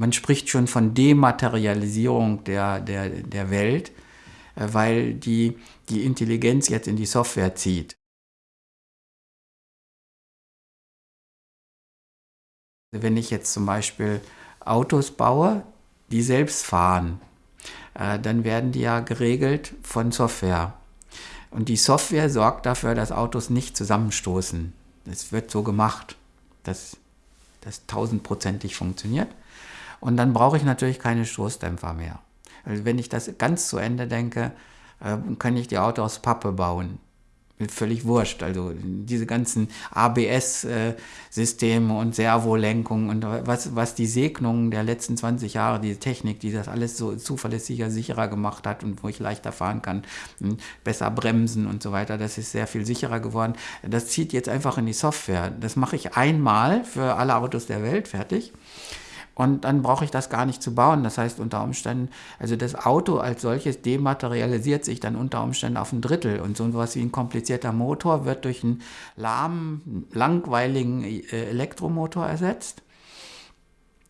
man spricht schon von Dematerialisierung der, der, der Welt, äh, weil die, die Intelligenz jetzt in die Software zieht. Wenn ich jetzt zum Beispiel Autos baue, die selbst fahren, äh, dann werden die ja geregelt von Software. Und die Software sorgt dafür, dass Autos nicht zusammenstoßen. Es wird so gemacht, dass das tausendprozentig funktioniert. Und dann brauche ich natürlich keine Stoßdämpfer mehr. Also wenn ich das ganz zu Ende denke, äh, kann ich die Autos aus Pappe bauen völlig wurscht. Also diese ganzen ABS-Systeme und Servolenkung und was, was die Segnungen der letzten 20 Jahre, diese Technik, die das alles so zuverlässiger, sicherer gemacht hat und wo ich leichter fahren kann, besser bremsen und so weiter, das ist sehr viel sicherer geworden. Das zieht jetzt einfach in die Software. Das mache ich einmal für alle Autos der Welt fertig. Und dann brauche ich das gar nicht zu bauen. Das heißt unter Umständen, also das Auto als solches dematerialisiert sich dann unter Umständen auf ein Drittel. Und so etwas wie ein komplizierter Motor wird durch einen lahmen, langweiligen äh, Elektromotor ersetzt.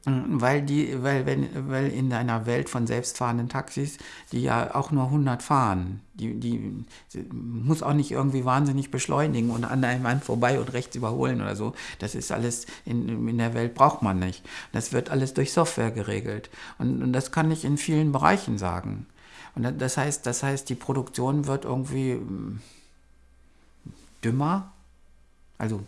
Weil, die, weil, wenn, weil in einer Welt von selbstfahrenden Taxis, die ja auch nur 100 fahren, die, die, muss auch nicht irgendwie wahnsinnig beschleunigen und an einem Mann vorbei und rechts überholen oder so. Das ist alles, in, in der Welt braucht man nicht. Das wird alles durch Software geregelt. Und, und das kann ich in vielen Bereichen sagen. Und das heißt, das heißt, die Produktion wird irgendwie hm, dümmer, also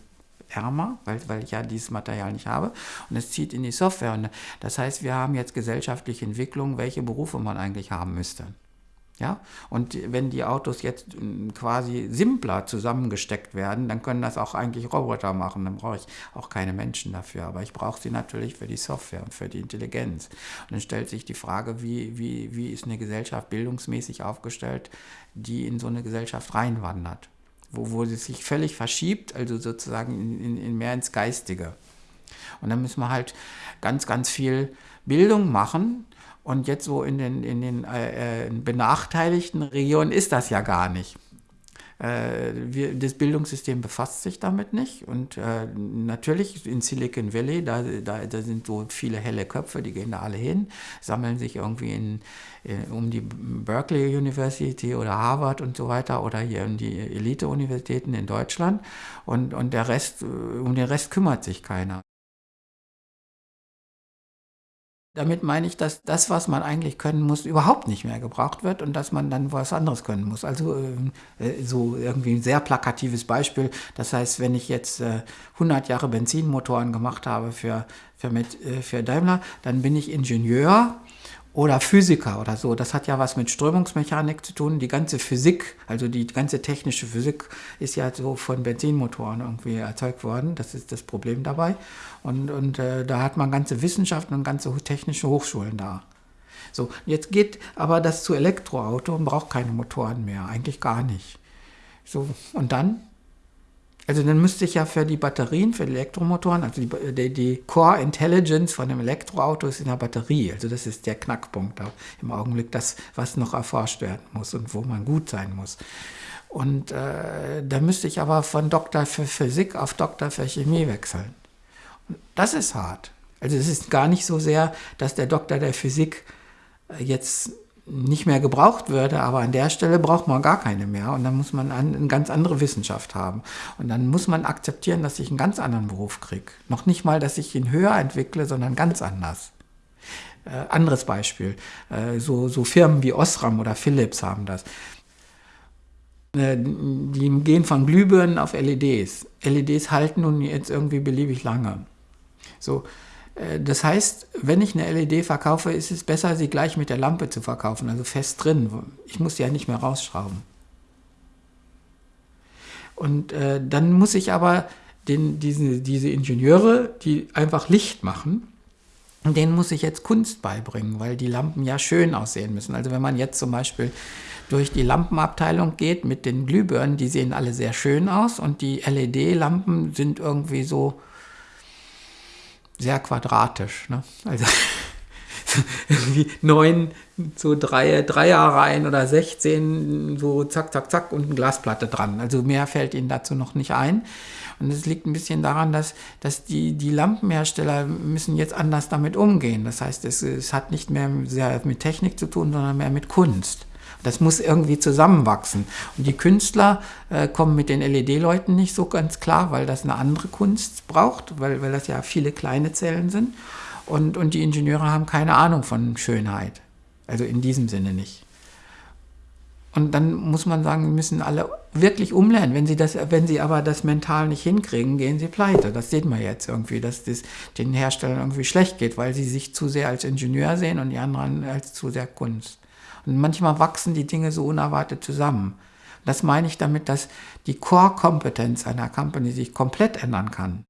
ärmer, weil, weil ich ja dieses Material nicht habe. Und es zieht in die Software. Und das heißt, wir haben jetzt gesellschaftliche Entwicklung, welche Berufe man eigentlich haben müsste. Ja? Und wenn die Autos jetzt hm, quasi simpler zusammengesteckt werden, dann können das auch eigentlich Roboter machen. Dann brauche ich auch keine Menschen dafür. Aber ich brauche sie natürlich für die Software und für die Intelligenz. Und dann stellt sich die Frage, wie, wie, wie ist eine Gesellschaft bildungsmäßig aufgestellt, die in so eine Gesellschaft reinwandert wo, wo es sich völlig verschiebt, also sozusagen in, in, in mehr ins Geistige. Und dann müssen wir halt ganz, ganz viel Bildung machen. Und jetzt so in den, in den äh, äh benachteiligten Regionen ist das ja gar nicht. Äh, wir, das Bildungssystem befasst sich damit nicht. Und äh, natürlich in Silicon Valley, da, da, da sind so viele helle Köpfe, die gehen da alle hin, sammeln sich irgendwie in, in, um die Berkeley University oder Harvard und so weiter oder hier in die Elite-Universitäten in Deutschland. Und, und der Rest, um den Rest kümmert sich keiner. Damit meine ich, dass das, was man eigentlich können muss, überhaupt nicht mehr gebraucht wird und dass man dann was anderes können muss. Also äh, äh so irgendwie ein sehr plakatives Beispiel. Das heißt, wenn ich jetzt äh, 100 Jahre Benzinmotoren gemacht habe für, für, mit, äh, für Daimler, dann bin ich Ingenieur oder Physiker oder so. Das hat ja was mit Strömungsmechanik zu tun. Die ganze Physik, also die ganze technische Physik ist ja so von Benzinmotoren irgendwie erzeugt worden. Das ist das Problem dabei. Und, und äh, da hat man ganze Wissenschaften und ganze technische Hochschulen da. So, jetzt geht aber das zu Elektroauto und braucht keine Motoren mehr. Eigentlich gar nicht. So, und dann? Also dann müsste ich ja für die Batterien, für die Elektromotoren, also die, die, die, Core Intelligence von einem Elektroauto ist in der Batterie. Also das ist der Knackpunkt da im Augenblick, das, was noch erforscht werden muss und wo man gut sein muss. Und äh, da müsste ich aber von Doktor für Physik auf Doktor für Chemie wechseln. Und das ist hart. Also es ist gar nicht so sehr, dass der Doktor der Physik äh, jetzt nicht mehr gebraucht würde, aber an der Stelle braucht man gar keine mehr und dann muss man eine ganz andere Wissenschaft haben. Und dann muss man akzeptieren, dass ich einen ganz anderen Beruf kriege. Noch nicht mal, dass ich ihn höher entwickle, sondern ganz anders. Äh, anderes Beispiel, äh, so, so Firmen wie Osram oder Philips haben das. Äh, die gehen von Glühbirnen auf LEDs. LEDs halten nun jetzt irgendwie beliebig lange. So, das heißt, wenn ich eine LED verkaufe, ist es besser, sie gleich mit der Lampe zu verkaufen, also fest drin. Ich muss sie ja nicht mehr rausschrauben. Und äh, dann muss ich aber den, diese, diese Ingenieure, die einfach Licht machen, denen muss ich jetzt Kunst beibringen, weil die Lampen ja schön aussehen müssen. Also wenn man jetzt zum Beispiel durch die Lampenabteilung geht mit den Glühbirnen, die sehen alle sehr schön aus und die LED-Lampen sind irgendwie so sehr quadratisch. Ne? Also irgendwie neun so drei, Dreierreihen oder 16, so zack, zack, zack und eine Glasplatte dran. Also mehr fällt ihnen dazu noch nicht ein. Und es liegt ein bisschen daran, dass, dass die, die Lampenhersteller müssen jetzt anders damit umgehen. Das heißt, es, es hat nicht mehr sehr mit Technik zu tun, sondern mehr mit Kunst. Das muss irgendwie zusammenwachsen. Und die Künstler äh, kommen mit den LED-Leuten nicht so ganz klar, weil das eine andere Kunst braucht, weil, weil das ja viele kleine Zellen sind. Und, und die Ingenieure haben keine Ahnung von Schönheit. Also in diesem Sinne nicht. Und dann muss man sagen, müssen alle wirklich umlernen. Wenn sie, das, wenn sie aber das mental nicht hinkriegen, gehen sie pleite. Das sieht man jetzt irgendwie, dass das den Herstellern irgendwie schlecht geht, weil sie sich zu sehr als Ingenieur sehen und die anderen als zu sehr Kunst. Und manchmal wachsen die Dinge so unerwartet zusammen. Das meine ich damit, dass die Core-Kompetenz einer Company sich komplett ändern kann.